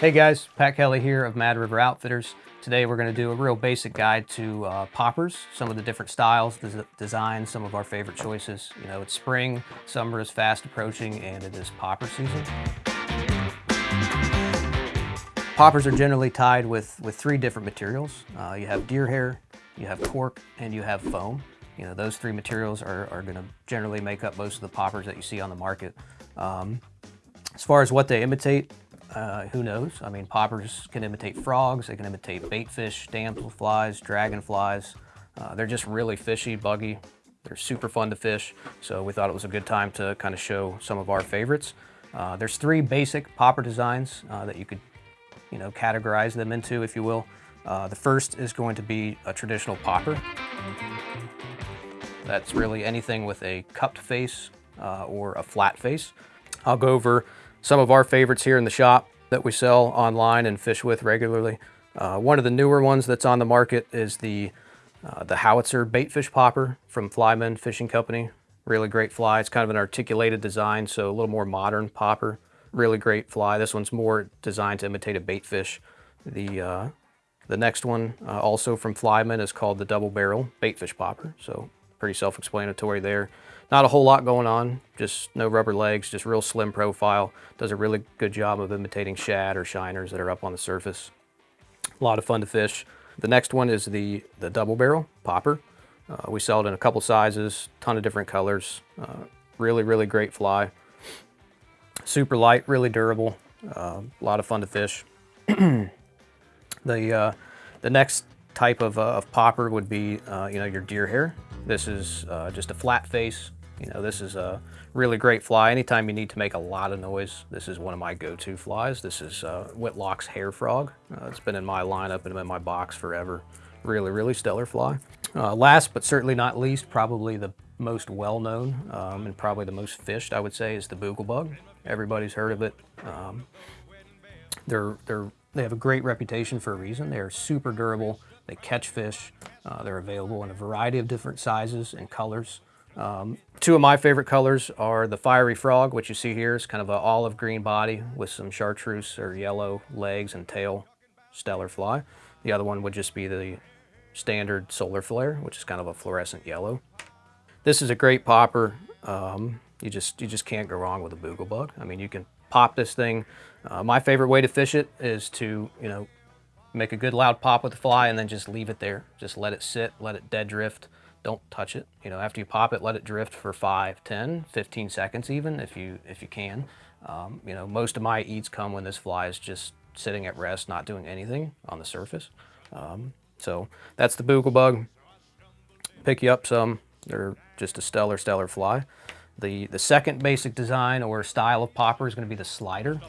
Hey guys, Pat Kelly here of Mad River Outfitters. Today we're going to do a real basic guide to uh, poppers, some of the different styles, des designs, some of our favorite choices. You know, it's spring, summer is fast approaching, and it is popper season. Poppers are generally tied with, with three different materials. Uh, you have deer hair, you have cork, and you have foam. You know, those three materials are, are going to generally make up most of the poppers that you see on the market. Um, as far as what they imitate, uh, who knows? I mean, poppers can imitate frogs, they can imitate baitfish, damselflies, dragonflies. Uh, they're just really fishy, buggy. They're super fun to fish, so we thought it was a good time to kind of show some of our favorites. Uh, there's three basic popper designs uh, that you could, you know, categorize them into, if you will. Uh, the first is going to be a traditional popper. That's really anything with a cupped face uh, or a flat face. I'll go over some of our favorites here in the shop that we sell online and fish with regularly. Uh, one of the newer ones that's on the market is the, uh, the Howitzer Baitfish Popper from Flymen Fishing Company. Really great fly. It's kind of an articulated design, so a little more modern popper. Really great fly. This one's more designed to imitate a baitfish. The, uh, the next one, uh, also from Flymen, is called the Double Barrel Baitfish Popper. So pretty self-explanatory there. Not a whole lot going on, just no rubber legs, just real slim profile. Does a really good job of imitating shad or shiners that are up on the surface. A lot of fun to fish. The next one is the, the double barrel popper. Uh, we sell it in a couple sizes, ton of different colors. Uh, really, really great fly. Super light, really durable. Uh, a lot of fun to fish. the, uh, the next type of, uh, of popper would be, uh, you know, your deer hair. This is just a flat face, you know, this is a really great fly. Anytime you need to make a lot of noise, this is one of my go-to flies. This is uh, Whitlock's Hair Frog. Uh, it's been in my lineup and in my box forever. Really, really stellar fly. Uh, last but certainly not least, probably the most well-known um, and probably the most fished, I would say, is the booglebug. Everybody's heard of it. Um, they're, they're, they have a great reputation for a reason. They're super durable. They catch fish. Uh, they're available in a variety of different sizes and colors. Um, two of my favorite colors are the Fiery Frog, which you see here is kind of an olive green body with some chartreuse or yellow legs and tail, stellar fly. The other one would just be the standard solar flare, which is kind of a fluorescent yellow. This is a great popper. Um, you just you just can't go wrong with a boogle bug. I mean, you can pop this thing. Uh, my favorite way to fish it is to, you know, make a good loud pop with the fly and then just leave it there. Just let it sit, let it dead drift don't touch it. You know, after you pop it, let it drift for 5, 10, 15 seconds even if you, if you can. Um, you know, most of my eats come when this fly is just sitting at rest, not doing anything on the surface. Um, so that's the booglebug. Pick you up some. They're just a stellar, stellar fly. The, the second basic design or style of popper is going to be the slider.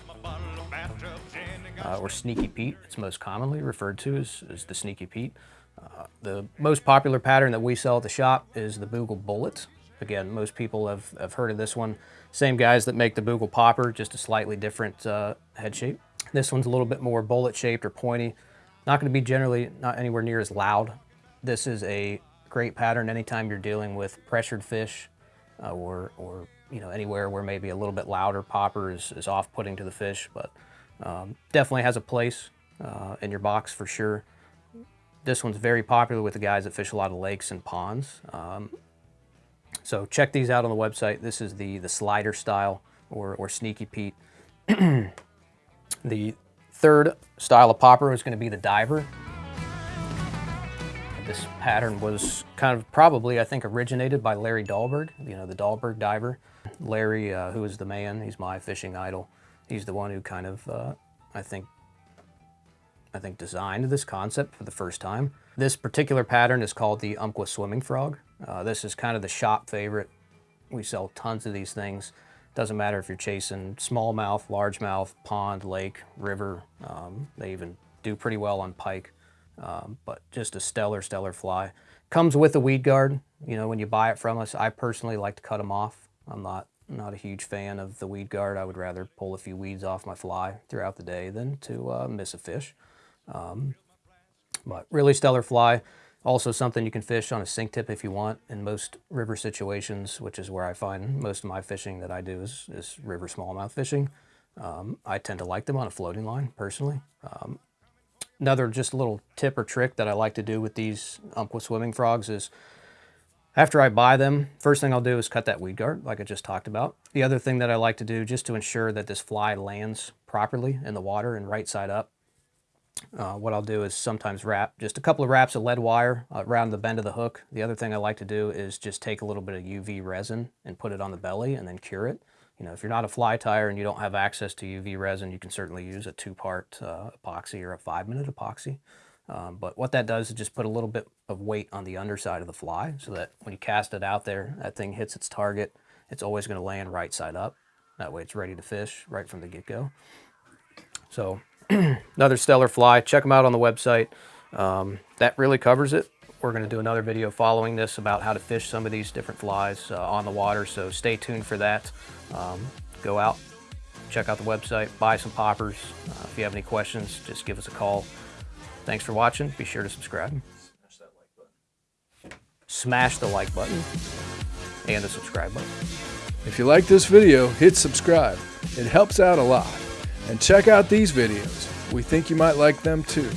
Uh, or Sneaky Pete, it's most commonly referred to as, as the Sneaky Pete. Uh, the most popular pattern that we sell at the shop is the Boogle Bullet. Again, most people have, have heard of this one. Same guys that make the Boogle Popper, just a slightly different uh, head shape. This one's a little bit more bullet shaped or pointy. Not going to be generally not anywhere near as loud. This is a great pattern anytime you're dealing with pressured fish uh, or, or you know anywhere where maybe a little bit louder popper is, is off-putting to the fish, but um, definitely has a place uh, in your box for sure. This one's very popular with the guys that fish a lot of lakes and ponds. Um, so check these out on the website. This is the, the slider style or, or Sneaky Pete. the third style of popper is going to be the diver. This pattern was kind of probably, I think, originated by Larry Dahlberg, you know, the Dahlberg diver. Larry, uh, who is the man, he's my fishing idol. He's the one who kind of, uh, I think, I think, designed this concept for the first time. This particular pattern is called the Umpqua Swimming Frog. Uh, this is kind of the shop favorite. We sell tons of these things. Doesn't matter if you're chasing smallmouth, largemouth, pond, lake, river. Um, they even do pretty well on pike, um, but just a stellar, stellar fly. Comes with a weed guard. You know, when you buy it from us, I personally like to cut them off. I'm not not a huge fan of the weed guard. I would rather pull a few weeds off my fly throughout the day than to uh, miss a fish. Um, but really stellar fly. Also something you can fish on a sink tip if you want in most river situations, which is where I find most of my fishing that I do is, is river smallmouth fishing. Um, I tend to like them on a floating line personally. Um, another just little tip or trick that I like to do with these Umpqua swimming frogs is after I buy them, first thing I'll do is cut that weed guard like I just talked about. The other thing that I like to do just to ensure that this fly lands properly in the water and right side up, uh, what I'll do is sometimes wrap just a couple of wraps of lead wire uh, around the bend of the hook. The other thing I like to do is just take a little bit of UV resin and put it on the belly and then cure it. You know, if you're not a fly tyer and you don't have access to UV resin, you can certainly use a two-part uh, epoxy or a five-minute epoxy. Um, but what that does is just put a little bit of weight on the underside of the fly so that when you cast it out there, that thing hits its target, it's always going to land right side up. That way it's ready to fish right from the get-go. So another stellar fly. Check them out on the website. Um, that really covers it. We're going to do another video following this about how to fish some of these different flies uh, on the water, so stay tuned for that. Um, go out, check out the website, buy some poppers. Uh, if you have any questions, just give us a call. Thanks for watching. Be sure to subscribe. Smash that like button. Smash the like button and the subscribe button. If you like this video, hit subscribe. It helps out a lot. And check out these videos. We think you might like them too.